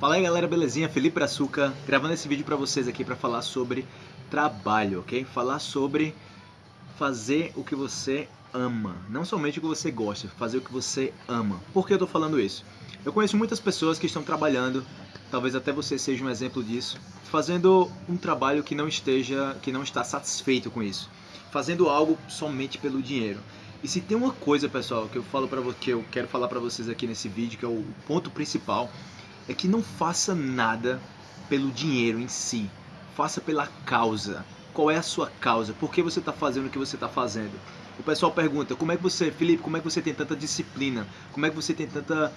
Fala aí galera, belezinha? Felipe Açúcar, gravando esse vídeo para vocês aqui para falar sobre trabalho, ok? Falar sobre fazer o que você ama, não somente o que você gosta, fazer o que você ama. Por que eu tô falando isso? Eu conheço muitas pessoas que estão trabalhando, talvez até você seja um exemplo disso, fazendo um trabalho que não esteja, que não está satisfeito com isso, fazendo algo somente pelo dinheiro. E se tem uma coisa, pessoal, que eu falo para que eu quero falar para vocês aqui nesse vídeo, que é o ponto principal, é que não faça nada pelo dinheiro em si. Faça pela causa. Qual é a sua causa? Por que você está fazendo o que você está fazendo? O pessoal pergunta, como é que você, Felipe, como é que você tem tanta disciplina? Como é que você tem tanta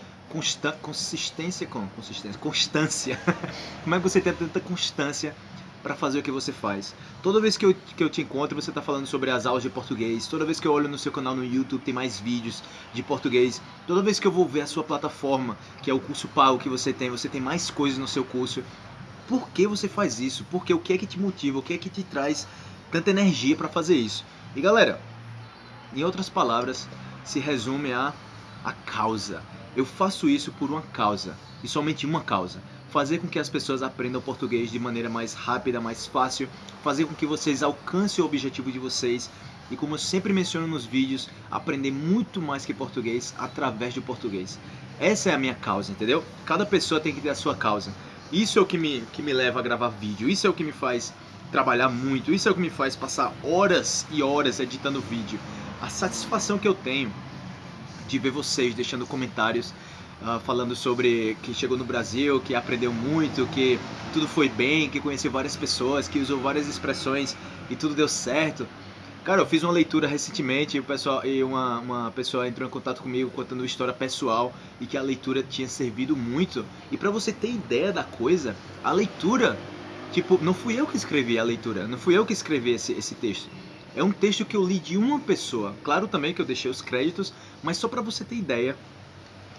consistência, com consistência, constância? como é que você tem tanta constância para fazer o que você faz. Toda vez que eu, que eu te encontro, você está falando sobre as aulas de português. Toda vez que eu olho no seu canal no YouTube, tem mais vídeos de português. Toda vez que eu vou ver a sua plataforma, que é o curso pago que você tem, você tem mais coisas no seu curso. Por que você faz isso? Porque o que é que te motiva? O que é que te traz tanta energia para fazer isso? E galera, em outras palavras, se resume a a causa. Eu faço isso por uma causa e somente uma causa fazer com que as pessoas aprendam português de maneira mais rápida, mais fácil, fazer com que vocês alcancem o objetivo de vocês e como eu sempre menciono nos vídeos, aprender muito mais que português através do português. Essa é a minha causa, entendeu? Cada pessoa tem que ter a sua causa. Isso é o que me, que me leva a gravar vídeo, isso é o que me faz trabalhar muito, isso é o que me faz passar horas e horas editando vídeo. A satisfação que eu tenho de ver vocês deixando comentários uh, falando sobre que chegou no Brasil, que aprendeu muito, que tudo foi bem, que conheceu várias pessoas, que usou várias expressões e tudo deu certo. Cara, eu fiz uma leitura recentemente e, o pessoal, e uma, uma pessoa entrou em contato comigo contando uma história pessoal e que a leitura tinha servido muito. E para você ter ideia da coisa, a leitura, tipo, não fui eu que escrevi a leitura, não fui eu que escrevi esse, esse texto. É um texto que eu li de uma pessoa. Claro também que eu deixei os créditos, mas só para você ter ideia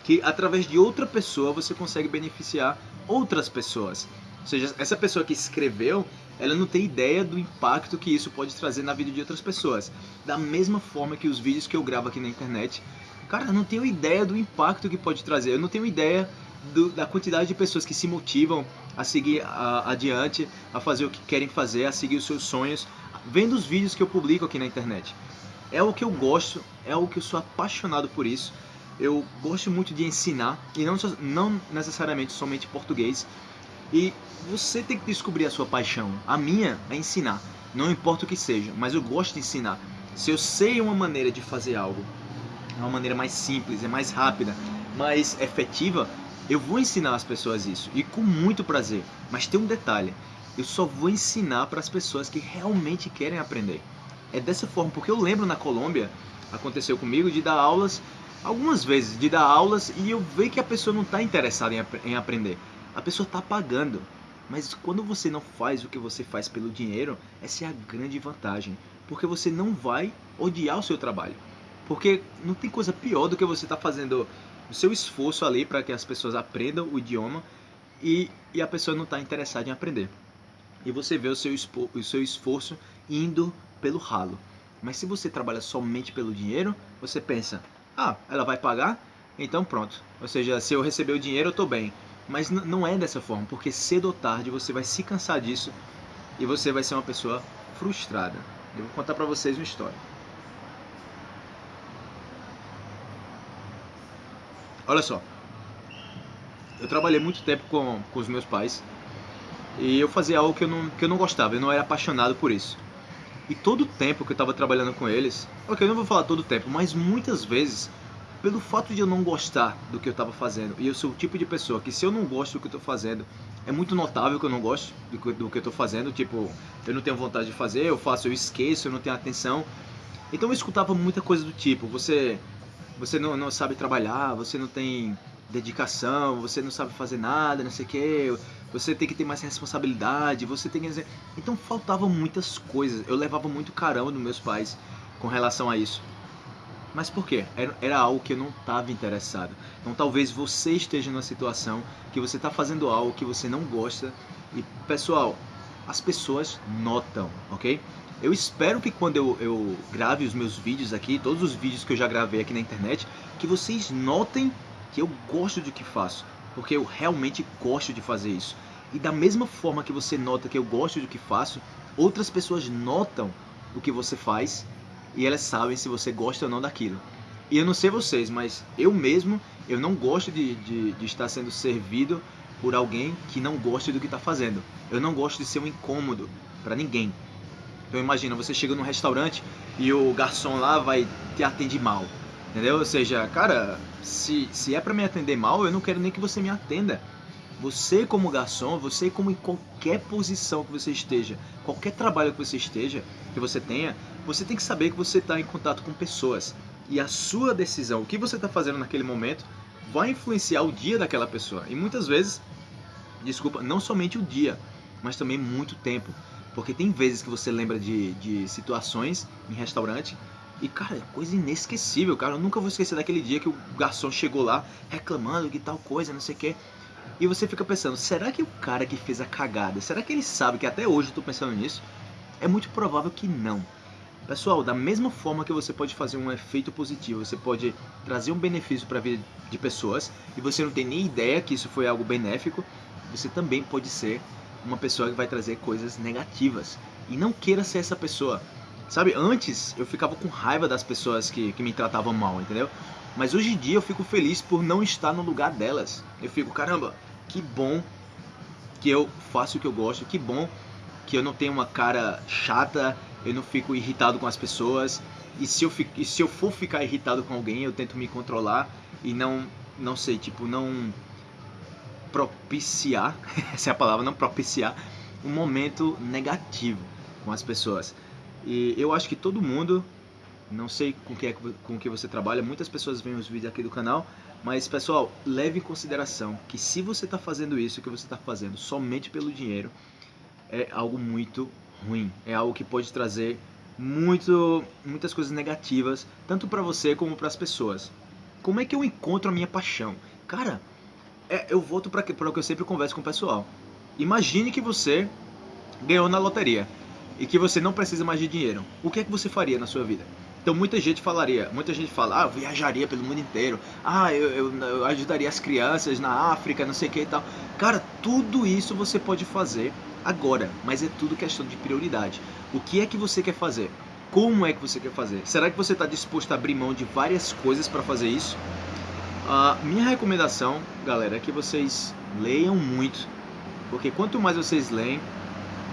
que através de outra pessoa você consegue beneficiar outras pessoas. Ou seja, essa pessoa que escreveu, ela não tem ideia do impacto que isso pode trazer na vida de outras pessoas. Da mesma forma que os vídeos que eu gravo aqui na internet, cara, eu não tenho ideia do impacto que pode trazer. Eu não tenho ideia do, da quantidade de pessoas que se motivam a seguir a, adiante, a fazer o que querem fazer, a seguir os seus sonhos, vendo os vídeos que eu publico aqui na internet. É o que eu gosto, é o que eu sou apaixonado por isso eu gosto muito de ensinar e não, não necessariamente somente português. E você tem que descobrir a sua paixão. A minha é ensinar, não importa o que seja, mas eu gosto de ensinar. Se eu sei uma maneira de fazer algo, é uma maneira mais simples, é mais rápida, mais efetiva, eu vou ensinar as pessoas isso e com muito prazer. Mas tem um detalhe: eu só vou ensinar para as pessoas que realmente querem aprender. É dessa forma, porque eu lembro na Colômbia, aconteceu comigo, de dar aulas algumas vezes de dar aulas e eu ver que a pessoa não está interessada em, em aprender. A pessoa está pagando. Mas quando você não faz o que você faz pelo dinheiro, essa é a grande vantagem. Porque você não vai odiar o seu trabalho. Porque não tem coisa pior do que você estar tá fazendo o seu esforço ali para que as pessoas aprendam o idioma e, e a pessoa não está interessada em aprender. E você vê o seu, o seu esforço indo pelo ralo. Mas se você trabalha somente pelo dinheiro, você pensa, ah, ela vai pagar? Então pronto. Ou seja, se eu receber o dinheiro, eu estou bem. Mas não é dessa forma, porque cedo ou tarde você vai se cansar disso e você vai ser uma pessoa frustrada. Eu vou contar para vocês uma história. Olha só. Eu trabalhei muito tempo com, com os meus pais e eu fazia algo que eu, não, que eu não gostava, eu não era apaixonado por isso. E todo o tempo que eu estava trabalhando com eles, ok, eu não vou falar todo o tempo, mas muitas vezes, pelo fato de eu não gostar do que eu estava fazendo, e eu sou o tipo de pessoa que se eu não gosto do que eu estou fazendo, é muito notável que eu não gosto do que, do que eu estou fazendo, tipo, eu não tenho vontade de fazer, eu faço, eu esqueço, eu não tenho atenção. Então eu escutava muita coisa do tipo, você, você não, não sabe trabalhar, você não tem dedicação, você não sabe fazer nada, não sei o que, você tem que ter mais responsabilidade, você tem que... Então faltavam muitas coisas, eu levava muito carão dos meus pais com relação a isso. Mas por quê? Era, era algo que eu não estava interessado. Então talvez você esteja numa situação que você está fazendo algo que você não gosta e, pessoal, as pessoas notam, ok? Eu espero que quando eu, eu grave os meus vídeos aqui, todos os vídeos que eu já gravei aqui na internet, que vocês notem que eu gosto do que faço. Porque eu realmente gosto de fazer isso. E da mesma forma que você nota que eu gosto do que faço, outras pessoas notam o que você faz e elas sabem se você gosta ou não daquilo. E eu não sei vocês, mas eu mesmo, eu não gosto de, de, de estar sendo servido por alguém que não gosta do que está fazendo. Eu não gosto de ser um incômodo para ninguém. Então imagina, você chega num restaurante e o garçom lá vai te atender mal. Entendeu? Ou seja, cara, se, se é para me atender mal, eu não quero nem que você me atenda. Você como garçom, você como em qualquer posição que você esteja, qualquer trabalho que você esteja, que você tenha, você tem que saber que você está em contato com pessoas. E a sua decisão, o que você está fazendo naquele momento, vai influenciar o dia daquela pessoa. E muitas vezes, desculpa, não somente o dia, mas também muito tempo. Porque tem vezes que você lembra de, de situações em restaurante e, cara, é coisa inesquecível, cara. Eu nunca vou esquecer daquele dia que o garçom chegou lá reclamando que tal coisa, não sei o quê. E você fica pensando, será que o cara que fez a cagada, será que ele sabe que até hoje eu tô pensando nisso? É muito provável que não. Pessoal, da mesma forma que você pode fazer um efeito positivo, você pode trazer um benefício para a vida de pessoas e você não tem nem ideia que isso foi algo benéfico, você também pode ser uma pessoa que vai trazer coisas negativas. E não queira ser essa pessoa. Sabe, antes eu ficava com raiva das pessoas que, que me tratavam mal, entendeu? Mas hoje em dia eu fico feliz por não estar no lugar delas. Eu fico, caramba, que bom que eu faço o que eu gosto, que bom que eu não tenho uma cara chata, eu não fico irritado com as pessoas. E se eu, fico, e se eu for ficar irritado com alguém, eu tento me controlar e não, não sei, tipo, não propiciar, essa é a palavra, não propiciar um momento negativo com as pessoas. E eu acho que todo mundo, não sei com que, é, com que você trabalha, muitas pessoas veem os vídeos aqui do canal, mas pessoal, leve em consideração que se você está fazendo isso, que você está fazendo somente pelo dinheiro, é algo muito ruim, é algo que pode trazer muito, muitas coisas negativas, tanto para você como para as pessoas. Como é que eu encontro a minha paixão? Cara, é, eu volto para o que eu sempre converso com o pessoal. Imagine que você ganhou na loteria e que você não precisa mais de dinheiro. O que é que você faria na sua vida? Então muita gente falaria, muita gente fala, ah, eu viajaria pelo mundo inteiro, ah, eu, eu, eu ajudaria as crianças na África, não sei o que e tal. Cara, tudo isso você pode fazer agora, mas é tudo questão de prioridade. O que é que você quer fazer? Como é que você quer fazer? Será que você está disposto a abrir mão de várias coisas para fazer isso? A minha recomendação, galera, é que vocês leiam muito, porque quanto mais vocês leem,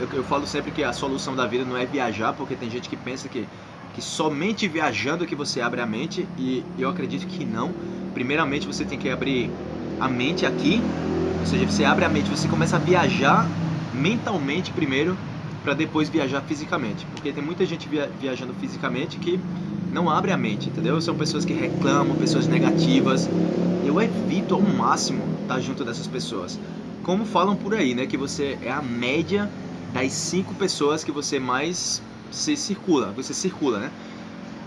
eu, eu falo sempre que a solução da vida não é viajar, porque tem gente que pensa que, que somente viajando que você abre a mente, e eu acredito que não. Primeiramente você tem que abrir a mente aqui, ou seja, você abre a mente, você começa a viajar mentalmente primeiro, para depois viajar fisicamente, porque tem muita gente via, viajando fisicamente que não abre a mente, entendeu? São pessoas que reclamam, pessoas negativas. Eu evito ao máximo estar junto dessas pessoas. Como falam por aí, né? Que você é a média das cinco pessoas que você mais se circula, você circula, né?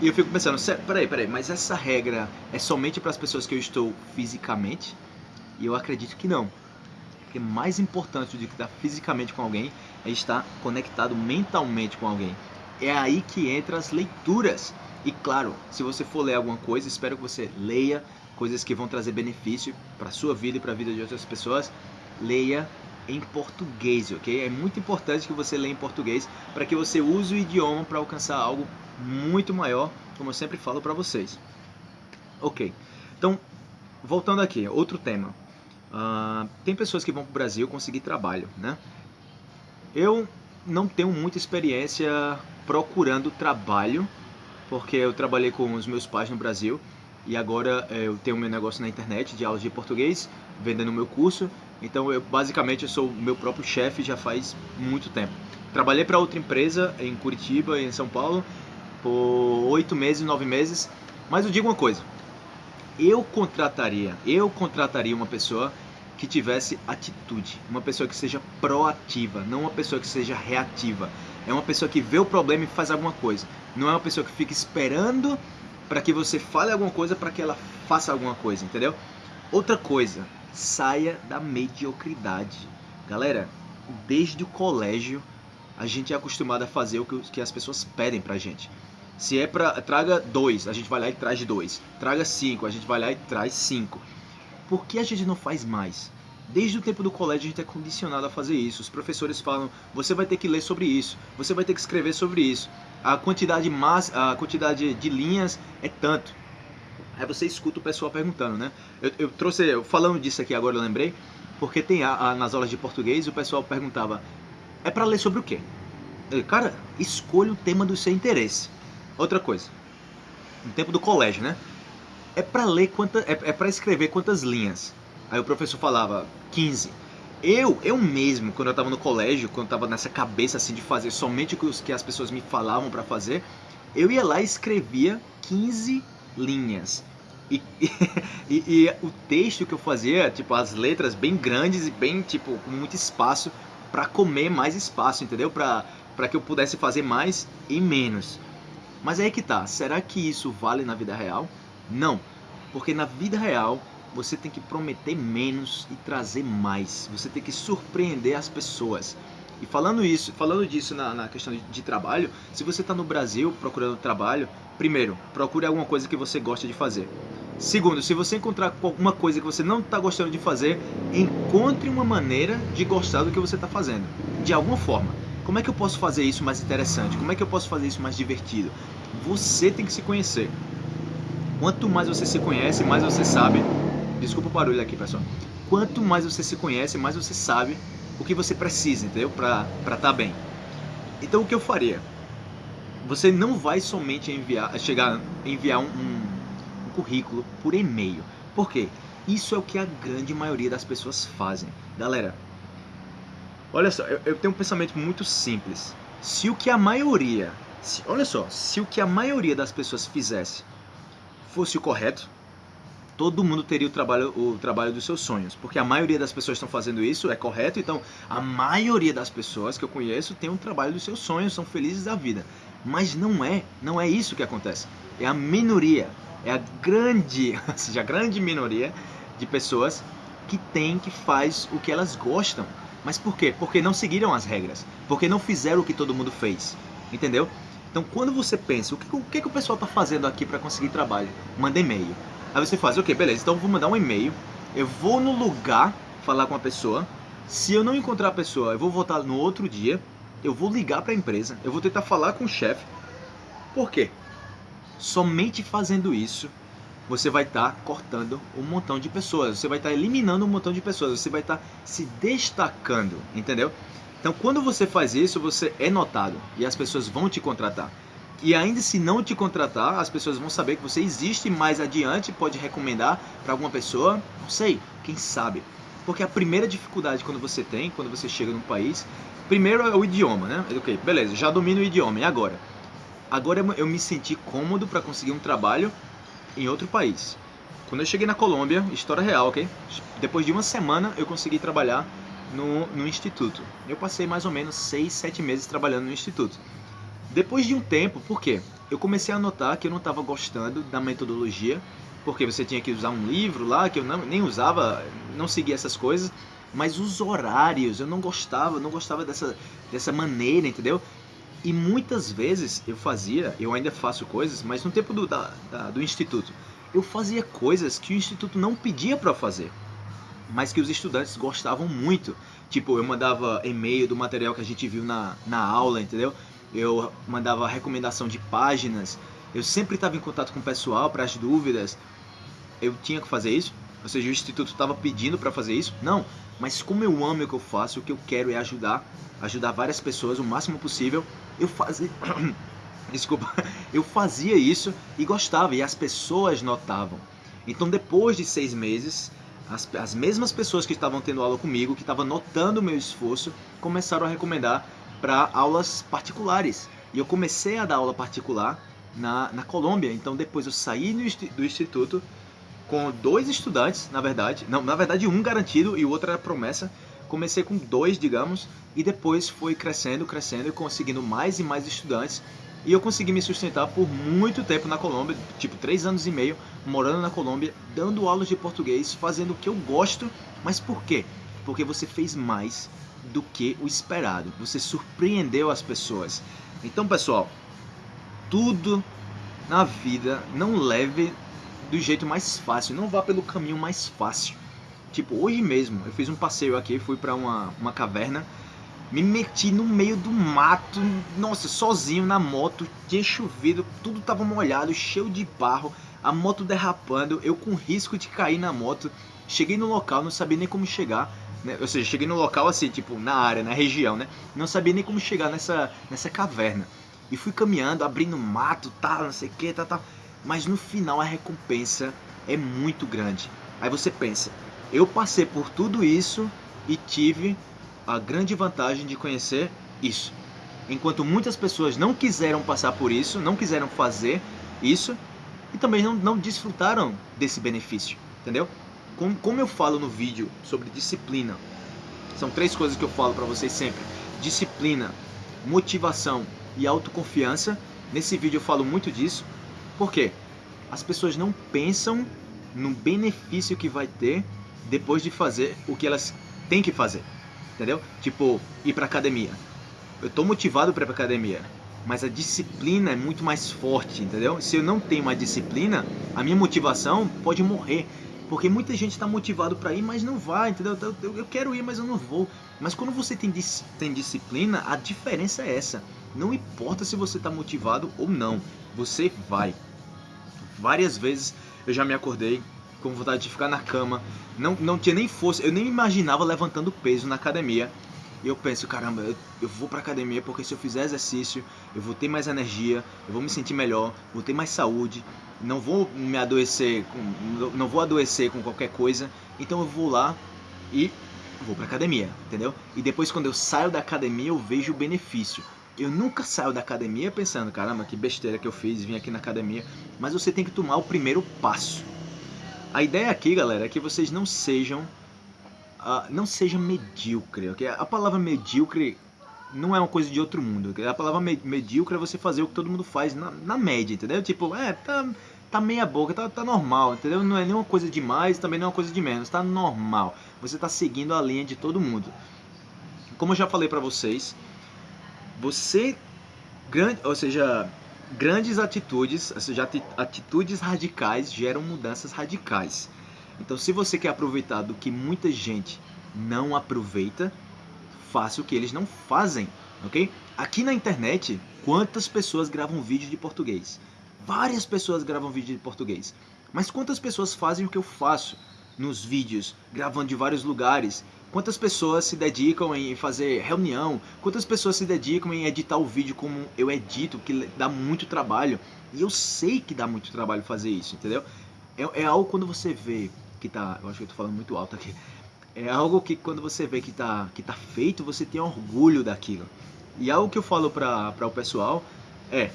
E eu fico pensando, peraí, peraí, mas essa regra é somente para as pessoas que eu estou fisicamente? E eu acredito que não. Porque mais importante do que estar fisicamente com alguém é estar conectado mentalmente com alguém. É aí que entra as leituras. E claro, se você for ler alguma coisa, espero que você leia coisas que vão trazer benefício para a sua vida e para a vida de outras pessoas. Leia em português, ok? É muito importante que você leia em português para que você use o idioma para alcançar algo muito maior, como eu sempre falo para vocês. Ok, então voltando aqui, outro tema. Uh, tem pessoas que vão para o Brasil conseguir trabalho, né? Eu não tenho muita experiência procurando trabalho porque eu trabalhei com os meus pais no Brasil e agora é, eu tenho meu negócio na internet de aulas de português, vendendo meu curso. Então eu basicamente eu sou meu próprio chefe já faz muito tempo. Trabalhei para outra empresa em Curitiba, em São Paulo, por oito meses, nove meses. Mas eu digo uma coisa: eu contrataria, eu contrataria uma pessoa que tivesse atitude, uma pessoa que seja proativa, não uma pessoa que seja reativa. É uma pessoa que vê o problema e faz alguma coisa. Não é uma pessoa que fica esperando para que você fale alguma coisa para que ela faça alguma coisa, entendeu? Outra coisa, saia da mediocridade. Galera, desde o colégio a gente é acostumado a fazer o que as pessoas pedem pra gente. Se é pra. Traga dois, a gente vai lá e traz dois. Traga cinco, a gente vai lá e traz cinco. Por que a gente não faz mais? Desde o tempo do colégio a gente é condicionado a fazer isso. Os professores falam: você vai ter que ler sobre isso, você vai ter que escrever sobre isso. A quantidade, mas, a quantidade de linhas é tanto. Aí você escuta o pessoal perguntando, né? Eu, eu trouxe, falando disso aqui agora, eu lembrei, porque tem a, a, nas aulas de português o pessoal perguntava: é para ler sobre o quê? Eu, cara, escolha o tema do seu interesse. Outra coisa, no tempo do colégio, né? É para ler quantas, é, é para escrever quantas linhas? Aí o professor falava 15. Eu, eu mesmo, quando eu estava no colégio, quando eu estava nessa cabeça assim de fazer somente o que as pessoas me falavam para fazer, eu ia lá e escrevia 15 linhas. E, e, e, o texto que eu fazia, tipo, as letras bem grandes e bem, tipo, com muito espaço para comer mais espaço, entendeu? Para que eu pudesse fazer mais e menos. Mas aí que tá, será que isso vale na vida real? Não, porque na vida real você tem que prometer menos e trazer mais. Você tem que surpreender as pessoas. E falando isso, falando disso na, na questão de, de, trabalho, se você está no Brasil procurando trabalho, primeiro, procure alguma coisa que você gosta de fazer. Segundo, se você encontrar alguma coisa que você não está gostando de fazer, encontre uma maneira de gostar do que você está fazendo, de alguma forma. Como é que eu posso fazer isso mais interessante? Como é que eu posso fazer isso mais divertido? Você tem que se conhecer. Quanto mais você se conhece, mais você sabe Desculpa o barulho aqui, pessoal. Quanto mais você se conhece, mais você sabe o que você precisa, entendeu? Pra estar tá bem. Então o que eu faria? Você não vai somente enviar, chegar, enviar um, um, um currículo por e-mail. Por quê? Isso é o que a grande maioria das pessoas fazem. Galera, olha só, eu, eu tenho um pensamento muito simples. Se o que a maioria, se, olha só, se o que a maioria das pessoas fizesse fosse o correto, todo mundo teria o trabalho, o trabalho dos seus sonhos. Porque a maioria das pessoas estão fazendo isso, é correto? Então, a maioria das pessoas que eu conheço tem um trabalho dos seus sonhos, são felizes da vida. Mas não é, não é isso que acontece. É a minoria, é a grande, ou seja, a grande minoria de pessoas que tem, que faz o que elas gostam. Mas por quê? Porque não seguiram as regras. Porque não fizeram o que todo mundo fez. Entendeu? Então, quando você pensa, o que, o que, o pessoal está fazendo aqui para conseguir trabalho? Manda e-mail Aí você faz, ok, beleza, então vou mandar um e-mail, eu vou no lugar falar com a pessoa. Se eu não encontrar a pessoa, eu vou voltar no outro dia, eu vou ligar para a empresa, eu vou tentar falar com o chefe. Por quê? Somente fazendo isso, você vai estar tá cortando um montão de pessoas, você vai estar tá eliminando um montão de pessoas, você vai estar tá se destacando, entendeu? Então, quando você faz isso, você é notado e as pessoas vão te contratar. E ainda se não te contratar, as pessoas vão saber que você existe mais adiante, pode recomendar para alguma pessoa, não sei, quem sabe. Porque a primeira dificuldade quando você tem, quando você chega num país, primeiro é o idioma, né? Ok, beleza, já domino o idioma, e agora? Agora eu me senti cômodo para conseguir um trabalho em outro país. Quando eu cheguei na Colômbia, história real, ok? Depois de uma semana eu consegui trabalhar no, no instituto. Eu passei mais ou menos 6, 7 meses trabalhando no instituto. Depois de um tempo, por quê? Eu comecei a notar que eu não estava gostando da metodologia, porque você tinha que usar um livro lá que eu não, nem usava, não seguia essas coisas, mas os horários eu não gostava, não gostava dessa, dessa maneira, entendeu? E muitas vezes eu fazia, eu ainda faço coisas, mas no tempo do, da, da, do instituto, eu fazia coisas que o instituto não pedia para fazer, mas que os estudantes gostavam muito. Tipo, eu mandava e-mail do material que a gente viu na, na aula, entendeu? eu mandava recomendação de páginas, eu sempre estava em contato com o pessoal para as dúvidas. Eu tinha que fazer isso? Ou seja, o instituto estava pedindo para fazer isso? Não, mas como eu amo o que eu faço, o que eu quero é ajudar, ajudar várias pessoas o máximo possível. Eu fazia, desculpa, eu fazia isso e gostava e as pessoas notavam. Então, depois de seis meses, as, as mesmas pessoas que estavam tendo aula comigo, que estavam notando o meu esforço, começaram a recomendar para aulas particulares. E eu comecei a dar aula particular na, na Colômbia. Então depois eu saí do instituto com dois estudantes, na verdade. Não, na verdade um garantido e o outro era promessa. Comecei com dois, digamos, e depois foi crescendo, crescendo e conseguindo mais e mais estudantes. E eu consegui me sustentar por muito tempo na Colômbia, tipo três anos e meio, morando na Colômbia, dando aulas de português, fazendo o que eu gosto. Mas por quê? Porque você fez mais do que o esperado. Você surpreendeu as pessoas. Então, pessoal, tudo na vida não leve do jeito mais fácil, não vá pelo caminho mais fácil. Tipo, hoje mesmo eu fiz um passeio aqui, fui para uma, uma caverna, me meti no meio do mato, nossa, sozinho na moto, tinha chovido, tudo tava molhado, cheio de barro, a moto derrapando, eu com risco de cair na moto. Cheguei no local, não sabia nem como chegar, né? ou seja, cheguei no local assim, tipo, na área, na região, né? Não sabia nem como chegar nessa, nessa caverna. E fui caminhando, abrindo mato, tal, não sei o que, tal, tal. Mas no final a recompensa é muito grande. Aí você pensa, eu passei por tudo isso e tive a grande vantagem de conhecer isso. Enquanto muitas pessoas não quiseram passar por isso, não quiseram fazer isso e também não, não desfrutaram desse benefício, entendeu? Como, como eu falo no vídeo sobre disciplina, são três coisas que eu falo para vocês sempre: disciplina, motivação e autoconfiança. Nesse vídeo eu falo muito disso. Por quê? As pessoas não pensam no benefício que vai ter depois de fazer o que elas têm que fazer. Entendeu? Tipo, ir pra academia. Eu tô motivado para ir pra academia, mas a disciplina é muito mais forte, entendeu? Se eu não tenho uma disciplina, a minha motivação pode morrer. Porque muita gente está motivado para ir, mas não vai, entendeu? Eu, eu, quero ir, mas eu não vou. Mas quando você tem, tem disciplina, a diferença é essa. Não importa se você está motivado ou não, você vai. Várias vezes eu já me acordei com vontade de ficar na cama, não, não tinha nem força, eu nem imaginava levantando peso na academia. E eu penso, caramba, eu, eu vou pra academia porque se eu fizer exercício, eu vou ter mais energia, eu vou me sentir melhor, vou ter mais saúde, não vou me adoecer, com, não vou adoecer com qualquer coisa, então eu vou lá e vou pra academia, entendeu? E depois quando eu saio da academia eu vejo o benefício. Eu nunca saio da academia pensando, caramba, que besteira que eu fiz, vim aqui na academia. Mas você tem que tomar o primeiro passo. A ideia aqui, galera, é que vocês não sejam, uh, não sejam medíocre, ok? A palavra medíocre não é uma coisa de outro mundo. A palavra medíocre é você fazer o que todo mundo faz na, na média, entendeu? Tipo, é, tá, tá meia boca, tá, tá normal, entendeu? Não é nenhuma coisa de mais, também não é uma coisa de menos, tá normal. Você tá seguindo a linha de todo mundo. Como eu já falei pra vocês, você grande, ou seja, grandes atitudes, ou seja, atitudes radicais geram mudanças radicais. Então, se você quer aproveitar do que muita gente não aproveita, faça o que eles não fazem, ok? Aqui na internet, quantas pessoas gravam vídeo de português? Várias pessoas gravam vídeo de português. Mas quantas pessoas fazem o que eu faço nos vídeos, gravando de vários lugares, Quantas pessoas se dedicam em fazer reunião? Quantas pessoas se dedicam em editar o vídeo como eu edito, que dá muito trabalho? E eu sei que dá muito trabalho fazer isso, entendeu? É, é algo quando você vê que tá. Eu acho que eu tô falando muito alto aqui. É algo que quando você vê que tá, que tá feito, você tem orgulho daquilo. E algo que eu falo para o pessoal é: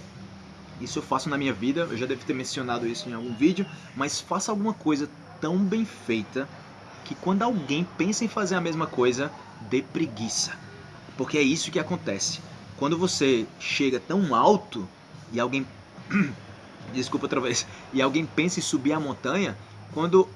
isso eu faço na minha vida, eu já devo ter mencionado isso em algum vídeo, mas faça alguma coisa tão bem feita que quando alguém pensa em fazer a mesma coisa, dê preguiça. Porque é isso que acontece. Quando você chega tão alto e alguém. Desculpa outra vez. E alguém pensa em subir a montanha, quando.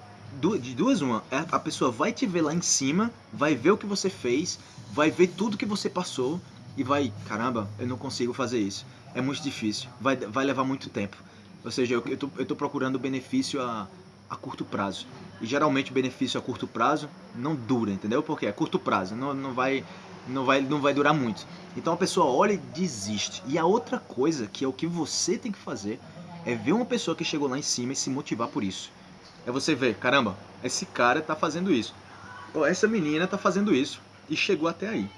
De duas, uma, a pessoa vai te ver lá em cima, vai ver o que você fez, vai ver tudo que você passou e vai, caramba, eu não consigo fazer isso. É muito difícil, vai, vai levar muito tempo. Ou seja, eu, eu, tô, eu tô procurando benefício a, a curto prazo. E geralmente o benefício a curto prazo não dura, entendeu? Porque é curto prazo, não, não, vai, não, vai, não vai durar muito. Então a pessoa olha e desiste. E a outra coisa, que é o que você tem que fazer, é ver uma pessoa que chegou lá em cima e se motivar por isso. É você ver, caramba, esse cara tá fazendo isso. Ou essa menina tá fazendo isso. E chegou até aí.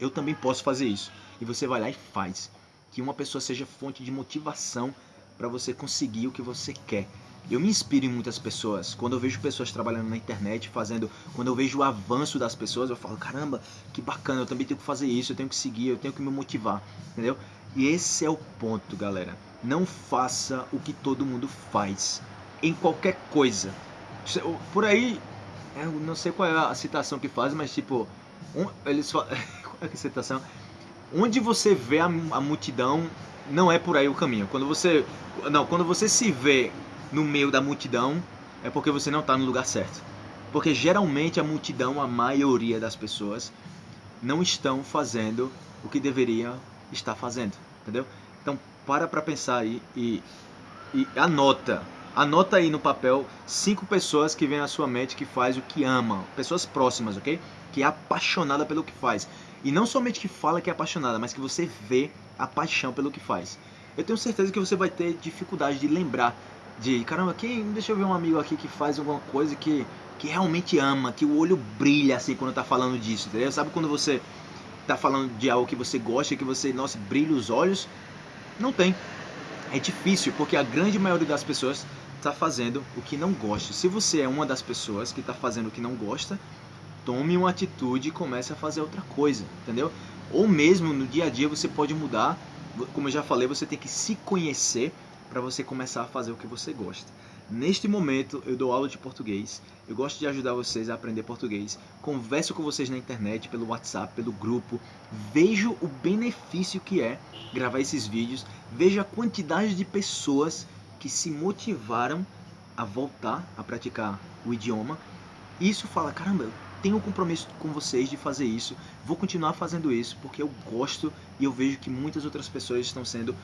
Eu também posso fazer isso. E você vai lá e faz. Que uma pessoa seja fonte de motivação para você conseguir o que você quer. Eu me inspiro em muitas pessoas. Quando eu vejo pessoas trabalhando na internet, fazendo. Quando eu vejo o avanço das pessoas, eu falo: caramba, que bacana, eu também tenho que fazer isso, eu tenho que seguir, eu tenho que me motivar. Entendeu? E esse é o ponto, galera. Não faça o que todo mundo faz. Em qualquer coisa. Por aí, eu não sei qual é a citação que faz, mas tipo. Um, eles falam. qual é a citação? Onde você vê a, a multidão, não é por aí o caminho. Quando você. Não, quando você se vê no meio da multidão, é porque você não está no lugar certo. Porque geralmente a multidão, a maioria das pessoas, não estão fazendo o que deveriam estar fazendo, entendeu? Então para para pensar aí e, e anota Anota aí no papel cinco pessoas que vêm na sua mente que faz o que ama, pessoas próximas, ok? Que é apaixonada pelo que faz. E não somente que fala que é apaixonada, mas que você vê a paixão pelo que faz. Eu tenho certeza que você vai ter dificuldade de lembrar de, caramba, quem, deixa eu ver um amigo aqui que faz alguma coisa que, que realmente ama, que o olho brilha assim quando tá falando disso, entendeu? Sabe quando você tá falando de algo que você gosta, que você, nossa, brilha os olhos? Não tem. É difícil, porque a grande maioria das pessoas está fazendo o que não gosta. Se você é uma das pessoas que está fazendo o que não gosta, tome uma atitude e comece a fazer outra coisa, entendeu? Ou mesmo no dia a dia você pode mudar. Como eu já falei, você tem que se conhecer para você começar a fazer o que você gosta. Neste momento eu dou aula de português, eu gosto de ajudar vocês a aprender português, converso com vocês na internet, pelo WhatsApp, pelo grupo, vejo o benefício que é gravar esses vídeos, vejo a quantidade de pessoas que se motivaram a voltar a praticar o idioma. Isso fala, caramba, eu tenho um compromisso com vocês de fazer isso, vou continuar fazendo isso porque eu gosto e eu vejo que muitas outras pessoas estão sendo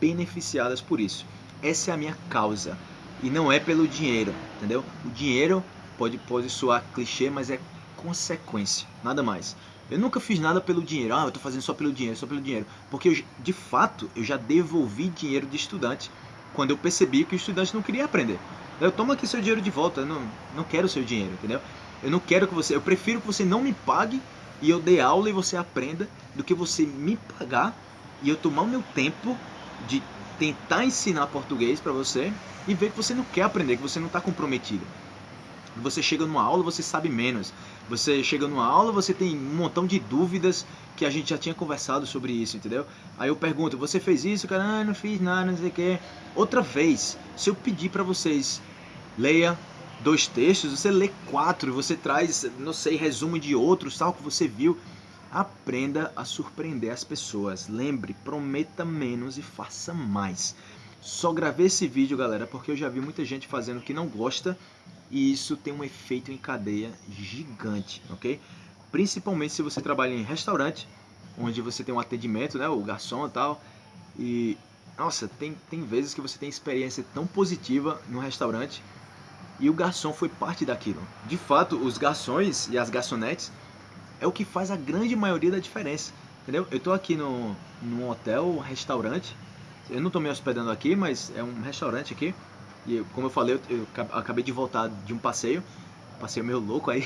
beneficiadas por isso. Essa é a minha causa e não é pelo dinheiro, entendeu? O dinheiro pode, pode soar clichê, mas é consequência, nada mais. Eu nunca fiz nada pelo dinheiro, ah, eu estou fazendo só pelo dinheiro, só pelo dinheiro, porque eu, de fato eu já devolvi dinheiro de estudante quando eu percebi que o estudante não queria aprender. Eu tomo aqui seu dinheiro de volta, eu não, não quero seu dinheiro, entendeu? Eu não quero que você, eu prefiro que você não me pague e eu dê aula e você aprenda do que você me pagar e eu tomar o meu tempo de tentar ensinar português para você e ver que você não quer aprender, que você não está comprometido. Você chega numa aula, você sabe menos. Você chega numa aula, você tem um montão de dúvidas que a gente já tinha conversado sobre isso, entendeu? Aí eu pergunto, você fez isso? Cara, ah, não fiz nada, não sei o que. Outra vez, se eu pedir para vocês, leia dois textos, você lê quatro, você traz, não sei, resumo de outros, tal, que você viu. Aprenda a surpreender as pessoas. Lembre, prometa menos e faça mais. Só gravei esse vídeo, galera, porque eu já vi muita gente fazendo que não gosta e isso tem um efeito em cadeia gigante, ok? Principalmente se você trabalha em restaurante, onde você tem um atendimento, né, o garçom e tal, e nossa, tem, tem vezes que você tem experiência tão positiva no restaurante e o garçom foi parte daquilo. De fato, os garçons e as garçonetes é o que faz a grande maioria da diferença, entendeu? Eu tô aqui no, num hotel, restaurante, eu não tô me hospedando aqui, mas é um restaurante aqui, e como eu falei, eu, eu acabei de voltar de um passeio, passeio meio louco aí,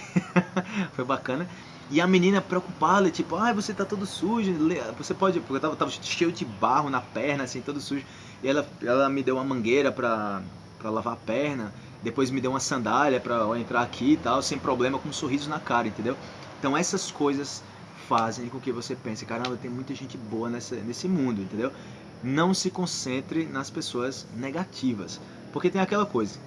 foi bacana. E a menina preocupada, tipo, ah, você tá todo sujo, você pode, porque eu tava, tava, cheio de barro na perna, assim, todo sujo. E ela, ela me deu uma mangueira pra, pra lavar a perna, depois me deu uma sandália pra entrar aqui e tal, sem problema, com um sorriso na cara, entendeu? Então essas coisas fazem com que você pense, caramba, tem muita gente boa nessa, nesse mundo, entendeu? Não se concentre nas pessoas negativas. Porque tem aquela coisa,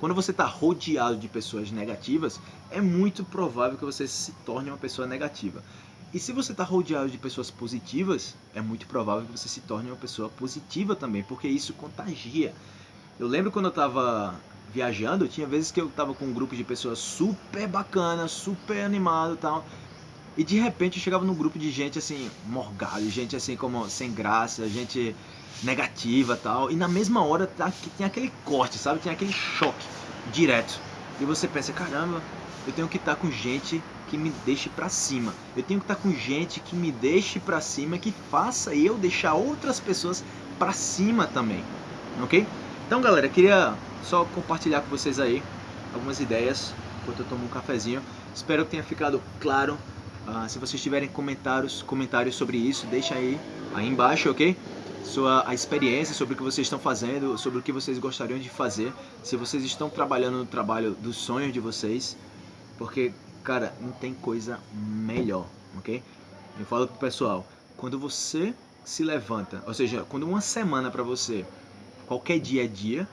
quando você está rodeado de pessoas negativas, é muito provável que você se torne uma pessoa negativa. E se você está rodeado de pessoas positivas, é muito provável que você se torne uma pessoa positiva também, porque isso contagia. Eu lembro quando eu estava viajando, tinha vezes que eu estava com um grupo de pessoas super bacana, super animado e tal. E de repente eu chegava num grupo de gente assim, morgado, gente assim como sem graça, gente negativa tal. E na mesma hora tá, tem aquele corte, sabe? Tem aquele choque direto. E você pensa, caramba, eu tenho que estar tá com gente que me deixe para cima. Eu tenho que estar tá com gente que me deixe para cima, que faça eu deixar outras pessoas para cima também. Ok? Então, galera, queria só compartilhar com vocês aí algumas ideias enquanto eu tomo um cafezinho. Espero que tenha ficado claro Uh, se vocês tiverem comentários, comentários sobre isso, deixa aí, aí embaixo, ok? Sua a experiência sobre o que vocês estão fazendo, sobre o que vocês gostariam de fazer, se vocês estão trabalhando no trabalho dos sonhos de vocês, porque, cara, não tem coisa melhor, ok? Eu falo pro pessoal, quando você se levanta, ou seja, quando uma semana para você, qualquer dia é dia,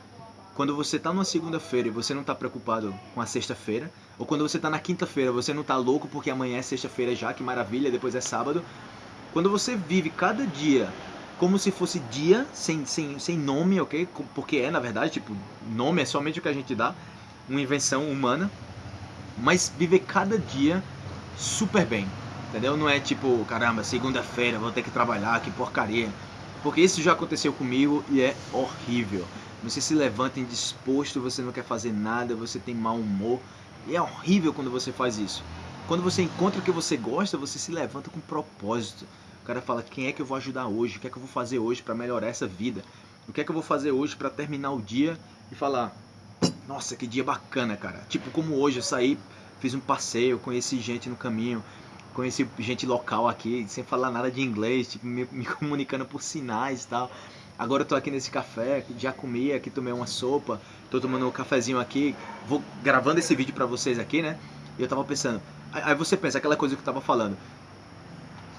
quando você está numa segunda-feira e você não está preocupado com a sexta-feira, ou quando você está na quinta-feira, você não está louco porque amanhã é sexta-feira já, que maravilha, depois é sábado. Quando você vive cada dia como se fosse dia, sem, sem, sem nome, ok? Porque é, na verdade, tipo, nome é somente o que a gente dá, uma invenção humana. Mas viver cada dia super bem, entendeu? Não é tipo, caramba, segunda-feira vou ter que trabalhar, que porcaria. Porque isso já aconteceu comigo e é horrível. Você se levanta indisposto, você não quer fazer nada, você tem mau humor. E é horrível quando você faz isso. Quando você encontra o que você gosta, você se levanta com propósito. O cara fala: quem é que eu vou ajudar hoje? O que é que eu vou fazer hoje para melhorar essa vida? O que é que eu vou fazer hoje para terminar o dia e falar: nossa, que dia bacana, cara. Tipo, como hoje eu saí, fiz um passeio, conheci gente no caminho, conheci gente local aqui, sem falar nada de inglês, tipo, me, me comunicando por sinais e tal. Agora eu tô aqui nesse café, já comi aqui, tomei uma sopa, tô tomando um cafezinho aqui, vou gravando esse vídeo para vocês aqui, né? E eu tava pensando, Aí você pensa, aquela coisa que eu estava falando.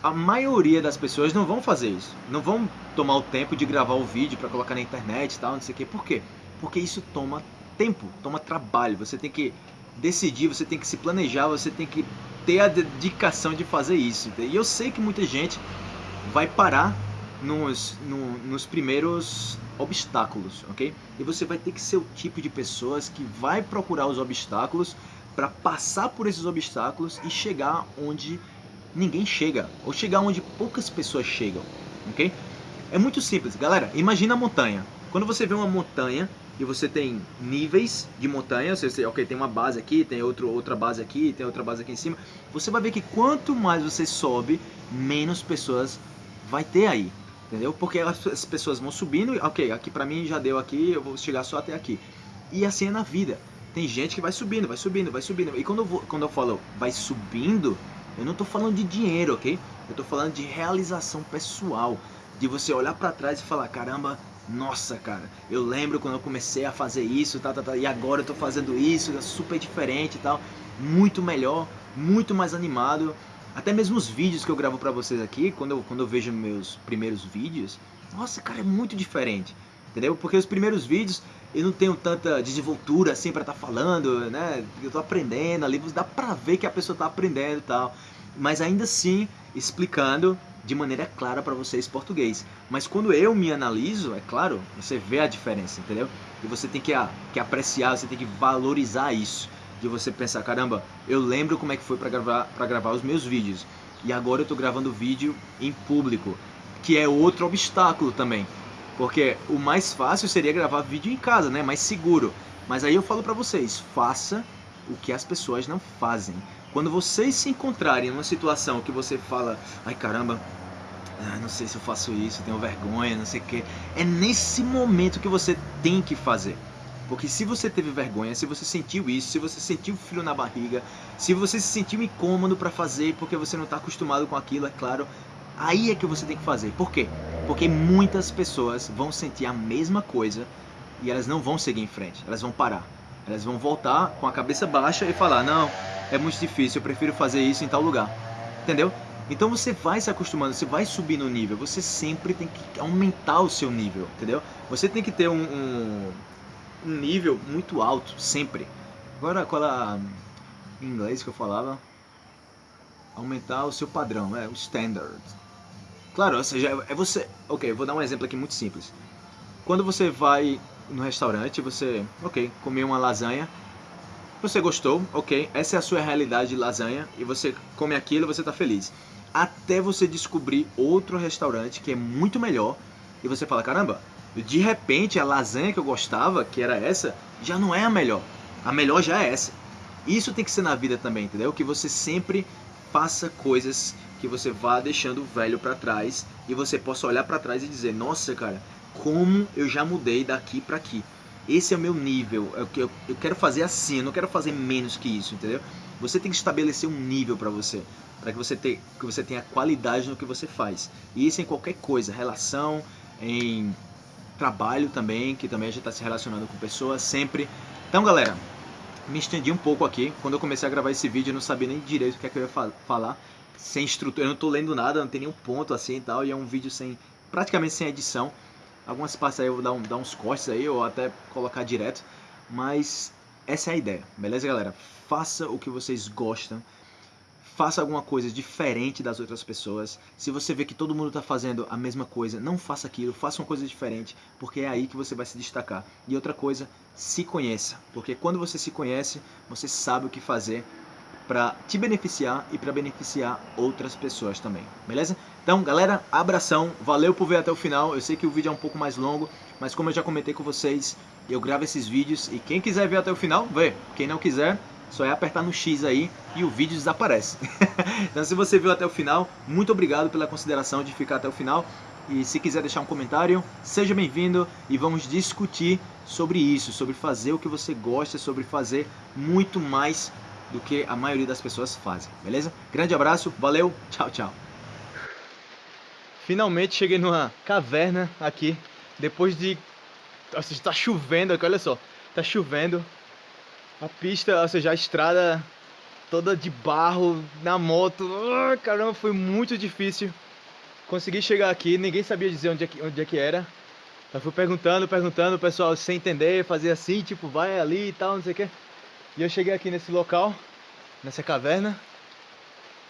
A maioria das pessoas não vão fazer isso. Não vão tomar o tempo de gravar o vídeo para colocar na internet e tal, não sei o quê. Por quê? Porque isso toma tempo, toma trabalho. Você tem que decidir, você tem que se planejar, você tem que ter a dedicação de fazer isso. E eu sei que muita gente vai parar nos, no, nos primeiros obstáculos, ok? E você vai ter que ser o tipo de pessoas que vai procurar os obstáculos para passar por esses obstáculos e chegar onde ninguém chega, ou chegar onde poucas pessoas chegam, ok? É muito simples, galera. Imagina a montanha. Quando você vê uma montanha e você tem níveis de montanha, você, ok, tem uma base aqui, tem outro, outra base aqui, tem outra base aqui em cima, você vai ver que quanto mais você sobe, menos pessoas vai ter aí, entendeu? Porque as pessoas vão subindo, ok, aqui pra mim já deu aqui, eu vou chegar só até aqui. E assim é na vida. Tem gente que vai subindo, vai subindo, vai subindo. E quando eu, vou, quando eu falo vai subindo, eu não estou falando de dinheiro, ok? Eu estou falando de realização pessoal. De você olhar para trás e falar, caramba, nossa, cara, eu lembro quando eu comecei a fazer isso, tá, tá, tá, e agora eu tô fazendo isso, é super diferente e tal, muito melhor, muito mais animado. Até mesmo os vídeos que eu gravo para vocês aqui, quando eu, quando eu vejo meus primeiros vídeos, nossa, cara, é muito diferente, entendeu? Porque os primeiros vídeos eu não tenho tanta desenvoltura assim para estar tá falando, né? Eu tô aprendendo ali, dá pra ver que a pessoa tá aprendendo e tal. Mas ainda assim, explicando de maneira clara para vocês português. Mas quando eu me analiso, é claro, você vê a diferença, entendeu? E você tem que, que apreciar, você tem que valorizar isso. De você pensar, caramba, eu lembro como é que foi para gravar, pra gravar os meus vídeos. E agora eu tô gravando vídeo em público, que é outro obstáculo também. Porque o mais fácil seria gravar vídeo em casa, né? Mais seguro. Mas aí eu falo para vocês, faça o que as pessoas não fazem. Quando vocês se encontrarem numa situação que você fala, ai caramba, ah, não sei se eu faço isso, tenho vergonha, não sei o que. É nesse momento que você tem que fazer. Porque se você teve vergonha, se você sentiu isso, se você sentiu frio na barriga, se você se sentiu incômodo para fazer porque você não está acostumado com aquilo, é claro, Aí é que você tem que fazer. Por quê? Porque muitas pessoas vão sentir a mesma coisa e elas não vão seguir em frente, elas vão parar. Elas vão voltar com a cabeça baixa e falar: Não, é muito difícil, eu prefiro fazer isso em tal lugar. Entendeu? Então você vai se acostumando, você vai subir no nível, você sempre tem que aumentar o seu nível, entendeu? Você tem que ter um, um, um nível muito alto, sempre. Agora, qual a, em inglês que eu falava? Aumentar o seu padrão, é o standard. Claro, ou seja, é você. Ok, vou dar um exemplo aqui muito simples. Quando você vai no restaurante, você, ok, comeu uma lasanha, você gostou, ok, essa é a sua realidade de lasanha e você come aquilo você está feliz. Até você descobrir outro restaurante que é muito melhor e você fala: caramba, de repente a lasanha que eu gostava, que era essa, já não é a melhor. A melhor já é essa. Isso tem que ser na vida também, entendeu? Que você sempre faça coisas que você vá deixando o velho para trás e você possa olhar para trás e dizer: "Nossa, cara, como eu já mudei daqui para aqui. Esse é o meu nível. Eu, eu, eu quero fazer assim, eu não quero fazer menos que isso, entendeu? Você tem que estabelecer um nível para você, para que você que você tenha qualidade no que você faz. E isso em qualquer coisa, relação, em trabalho também, que também a gente está se relacionando com pessoas sempre. Então, galera, me estendi um pouco aqui. Quando eu comecei a gravar esse vídeo, eu não sabia nem direito o que, é que eu ia fa falar sem estrutura, eu não tô lendo nada, não tem nenhum ponto assim e tal, e é um vídeo sem, praticamente sem edição. Algumas partes aí eu vou dar, um, dar uns cortes aí, ou até colocar direto, mas essa é a ideia, beleza galera? Faça o que vocês gostam, faça alguma coisa diferente das outras pessoas. Se você vê que todo mundo está fazendo a mesma coisa, não faça aquilo, faça uma coisa diferente, porque é aí que você vai se destacar. E outra coisa, se conheça, porque quando você se conhece, você sabe o que fazer para te beneficiar e para beneficiar outras pessoas também, beleza? Então, galera, abração, valeu por ver até o final. Eu sei que o vídeo é um pouco mais longo, mas como eu já comentei com vocês, eu gravo esses vídeos e quem quiser ver até o final, vê. Quem não quiser, só é apertar no X aí e o vídeo desaparece. então se você viu até o final, muito obrigado pela consideração de ficar até o final. E se quiser deixar um comentário, seja bem-vindo e vamos discutir sobre isso, sobre fazer o que você gosta, sobre fazer muito mais do que a maioria das pessoas fazem, beleza? Grande abraço, valeu, tchau, tchau. Finalmente cheguei numa caverna aqui, depois de... Nossa, está chovendo aqui, olha só, está chovendo, a pista, ou seja, a estrada toda de barro, na moto, oh, caramba, foi muito difícil. Consegui chegar aqui, ninguém sabia dizer onde é que, onde é que era. Eu fui perguntando, perguntando, o pessoal sem entender, fazia assim, tipo, vai ali e tal, não sei o que. E eu cheguei aqui nesse local, nessa caverna.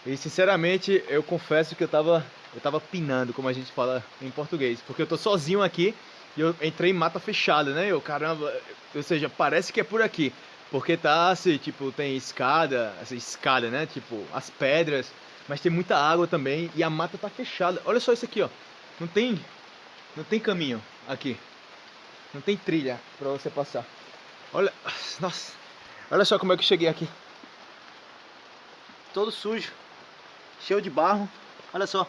E sinceramente, eu confesso que eu tava, eu tava pinando, como a gente fala em português. Porque eu tô sozinho aqui e eu entrei em mata fechada, né? Eu, caramba, ou seja, parece que é por aqui. Porque tá assim, tipo, tem escada, essa escada, né? Tipo, as pedras, mas tem muita água também e a mata tá fechada. Olha só isso aqui, ó. Não tem não tem caminho aqui. Não tem trilha para você passar. Olha, nossa. Olha só como é que eu cheguei aqui. Todo sujo, cheio de barro. Olha só.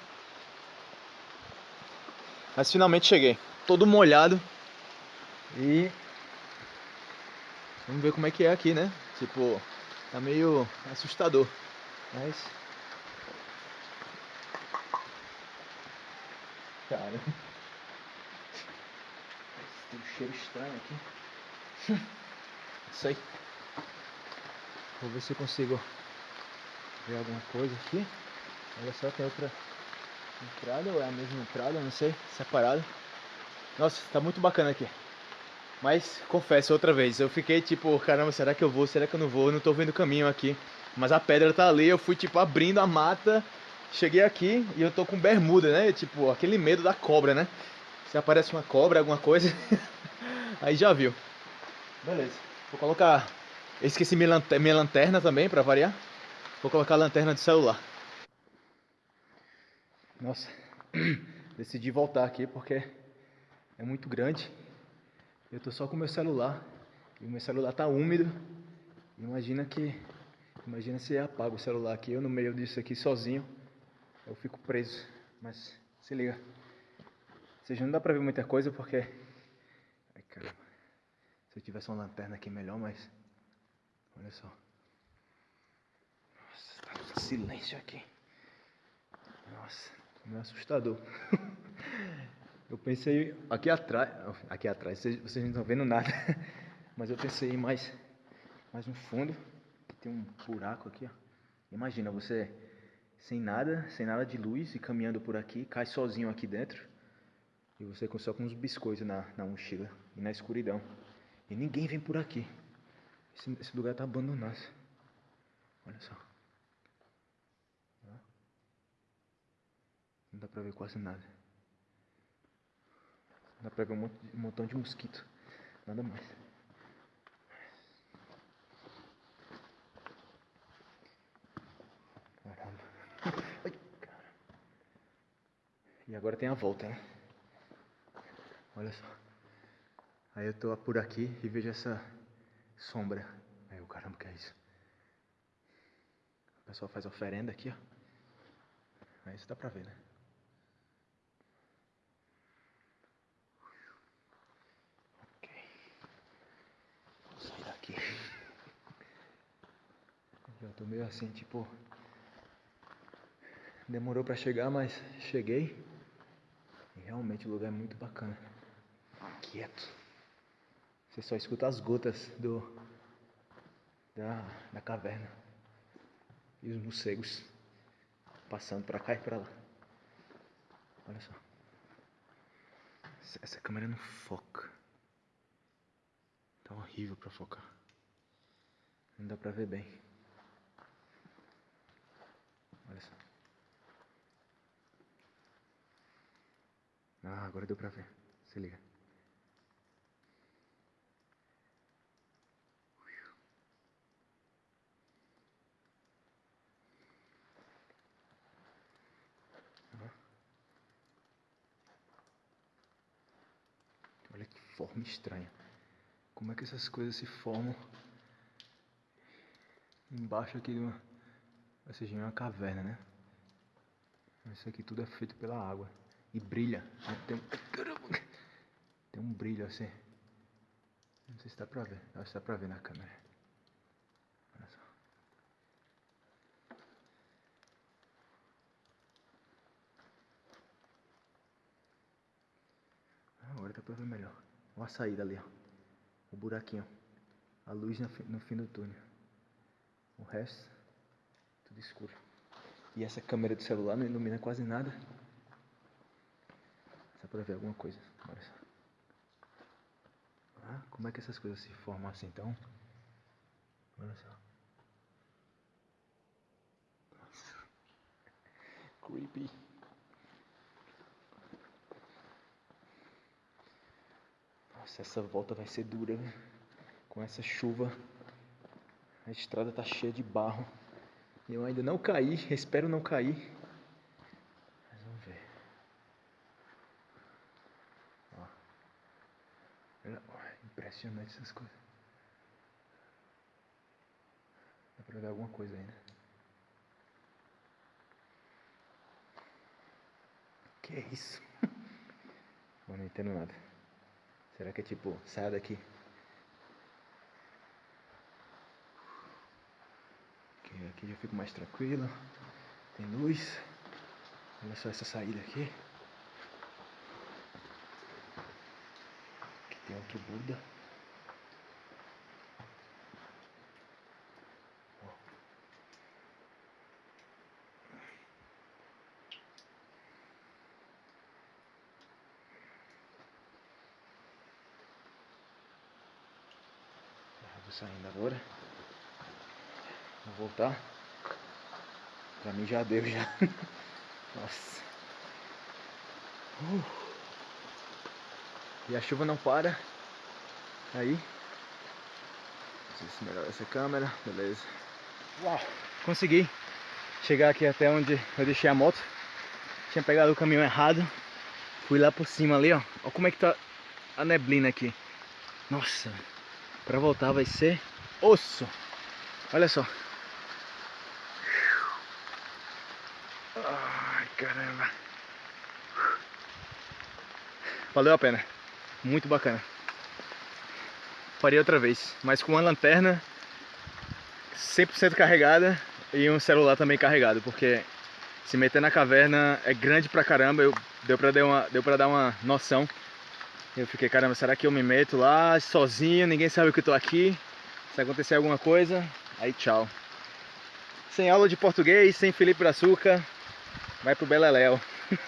Mas finalmente cheguei. Todo molhado. E Vamos ver como é que é aqui, né? Tipo, tá meio assustador. Mas. Cara. Tem um cheiro estranho aqui. Isso aí. Vou ver se eu consigo ver alguma coisa aqui. Olha só, tem outra entrada, ou é a mesma entrada, não sei, separada. Nossa, tá muito bacana aqui. Mas confesso outra vez, eu fiquei tipo, caramba, será que eu vou? Será que eu não vou? Eu não tô vendo o caminho aqui. Mas a pedra tá ali, eu fui tipo abrindo a mata, cheguei aqui e eu tô com bermuda, né? Tipo, aquele medo da cobra, né? Se aparece uma cobra, alguma coisa, aí já viu. Beleza. Vou colocar. Esqueci minha lanterna, minha lanterna também, pra variar. Vou colocar a lanterna de celular. Nossa, decidi voltar aqui porque é muito grande eu tô só com meu celular e meu celular tá úmido. Imagina que imagina se eu apago o celular aqui, eu no meio disso aqui sozinho, eu fico preso. Mas se liga. Ou seja, não dá pra ver muita coisa porque Ai, caramba. Se eu tivesse uma lanterna aqui melhor, mas olha só. Nossa, tá silêncio aqui. Nossa, meio assustador. Eu pensei aqui atrás, aqui atrás, vocês, vocês não estão vendo nada, mas eu pensei mais, mais no fundo, tem um buraco aqui, ó. Imagina você sem nada, sem nada de luz e caminhando por aqui, cai sozinho aqui dentro e você só com uns biscoitos na, na mochila e na escuridão. E ninguém vem por aqui. Esse, esse lugar tá abandonado. Olha só. Não dá pra ver quase nada. Dá pra ver um, monte, um montão de mosquito. Nada mais. Caramba. Ai, caramba. E agora tem a volta, né? Olha só. Aí eu tô por aqui e vejo essa sombra. Aí o caramba, que é isso? O pessoal faz oferenda aqui, ó. Aí isso dá pra ver, né? Tô meio assim, tipo. Demorou para chegar, mas cheguei. E realmente o lugar é muito bacana. Quieto. Você só escuta as gotas do da, da caverna. E os morcegos passando para cá e para lá. Olha só. Essa câmera não foca. Tá horrível para focar. Não dá pra ver bem. Olha só. Ah, agora deu pra ver. Se liga. Olha que forma estranha. Como é que essas coisas se formam embaixo aqui de uma. Ou seja, uma caverna, né? Isso aqui tudo é feito pela água. E brilha. Tem um... Tem um brilho assim. Não sei se dá pra ver. Acho que dá pra ver na câmera. Olha só. Agora dá pra ver melhor. Olha a saída ali, ó. O buraquinho. A luz no fim do túnel. O resto, tudo escuro. E essa câmera do celular não ilumina quase nada. Só pra ver alguma coisa. Olha só. Ah, como é que essas coisas se formam assim então? Olha só. Nossa. Creepy. Nossa, essa volta vai ser dura? Com essa chuva. A estrada tá cheia de barro. Eu ainda não caí, espero não cair. Mas vamos ver. Ó. Impressionante essas coisas. Dá pra ver alguma coisa ainda. Que é isso? Não entendo nada. Será que é tipo, sai daqui? Aqui já fico mais tranquilo. Tem luz. Olha só essa saída aqui. Aqui tem outro Buda. saindo agora. Voltar. Pra mim já deu já. Nossa. Uh. E a chuva não para. Aí. Não sei se melhora essa câmera. Beleza. Uau. Consegui chegar aqui até onde eu deixei a moto. Tinha pegado o caminhão errado. Fui lá por cima ali, ó. Olha como é que tá a neblina aqui. Nossa. Pra voltar vai ser osso. Olha só. Ai, caramba. Valeu a pena. Muito bacana. Faria outra vez, mas com uma lanterna 100% carregada e um celular também carregado, porque se meter na caverna é grande pra caramba, eu, deu, pra dar uma, deu pra dar uma noção. Eu fiquei, caramba, será que eu me meto lá sozinho, ninguém sabe que eu tô aqui? Se acontecer alguma coisa, aí tchau. Sem aula de português, sem Felipe Brazuca, vai pro Beleléu.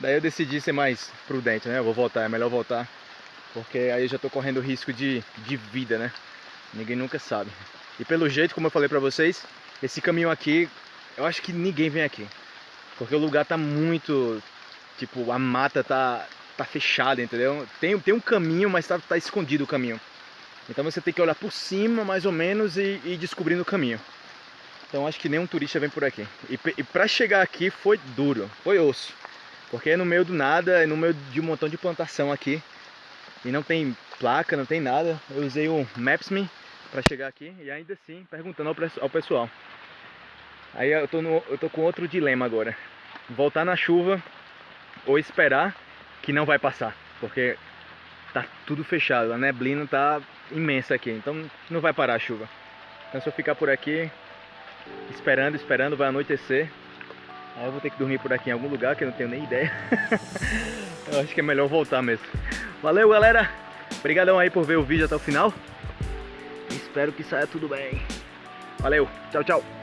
Daí eu decidi ser mais prudente, né? Eu vou voltar, é melhor voltar. Porque aí eu já tô correndo risco de, de vida, né? Ninguém nunca sabe. E pelo jeito, como eu falei pra vocês, esse caminho aqui, eu acho que ninguém vem aqui. Porque o lugar tá muito... Tipo, a mata tá, tá fechada, entendeu? Tem, tem um caminho, mas tá, tá escondido o caminho. Então você tem que olhar por cima, mais ou menos, e ir descobrindo o caminho. Então acho que nenhum turista vem por aqui. E, e para chegar aqui foi duro, foi osso. Porque é no meio do nada, é no meio de um montão de plantação aqui. E não tem placa, não tem nada. Eu usei o Maps.me para chegar aqui e ainda assim perguntando ao, ao pessoal. Aí eu tô, no, eu tô com outro dilema agora. Voltar na chuva ou esperar que não vai passar. Porque tá tudo fechado, a neblina tá imensa aqui, então não vai parar a chuva. Então se eu ficar por aqui, esperando, esperando, vai anoitecer. Aí eu vou ter que dormir por aqui em algum lugar que eu não tenho nem ideia. eu acho que é melhor voltar mesmo. Valeu, galera! Obrigadão aí por ver o vídeo até o final. Espero que saia tudo bem. Valeu, tchau, tchau!